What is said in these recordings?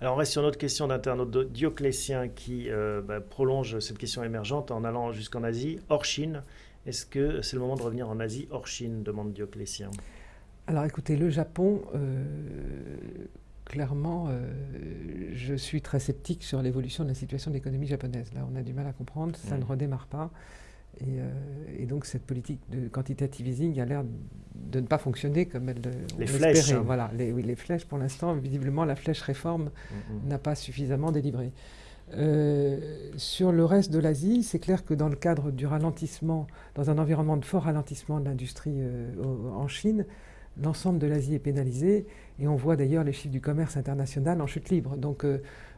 Alors on reste sur notre question d'internaute Dioclétien qui euh, bah, prolonge cette question émergente en allant jusqu'en Asie, hors Chine. Est-ce que c'est le moment de revenir en Asie hors Chine demande Dioclétien. Alors écoutez, le Japon, euh, clairement, euh, je suis très sceptique sur l'évolution de la situation de l'économie japonaise. Là, on a du mal à comprendre, ça ne redémarre pas. Euh, et, donc cette politique de quantitative easing a l'air de ne pas fonctionner comme elle les flèches, hein. Voilà, les, oui, les flèches pour l'instant, visiblement la flèche réforme mm-hmm. n'a pas suffisamment délivré. Euh, sur le reste de l'Asie, c'est clair que dans le cadre du ralentissement, dans un environnement de fort ralentissement de l'industrie euh, en Chine, l'ensemble de l'Asie est pénalisé et on voit d'ailleurs les chiffres du commerce international en chute libre. Donc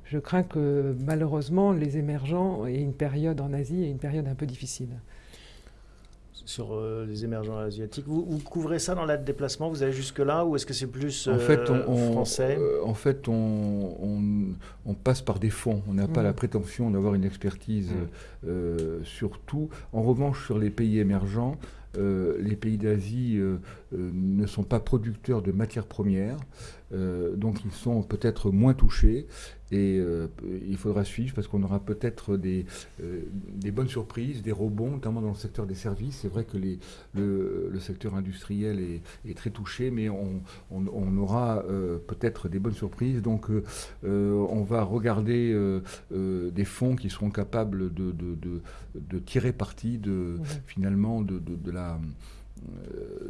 je crains que malheureusement les émergents aient une période en Asie et une période un peu difficile. Sur euh, les émergents asiatiques, vous, couvrez ça dans l'aide déplacement Vous allez jusque-là ou est-ce que c'est plus en fait, euh, on, français euh, En fait, on, passe par des fonds. On n'a pas mm. la prétention d'avoir une expertise mm. sur tout. En revanche, sur les pays émergents, les pays d'Asie ne sont pas producteurs de matières premières, donc ils sont peut-être moins touchés. Et euh, il faudra suivre parce qu'on aura peut-être des, euh, des, bonnes surprises, des rebonds, notamment dans le secteur des services. C'est vrai que les, le, secteur industriel est, très touché, mais on, on, aura euh, peut-être des bonnes surprises. Donc on va regarder des fonds qui seront capables de, de, de, tirer parti de, finalement de, la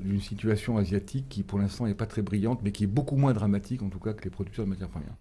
d'une situation asiatique qui pour l'instant n'est pas très brillante, mais qui est beaucoup moins dramatique en tout cas que les producteurs de matières premières.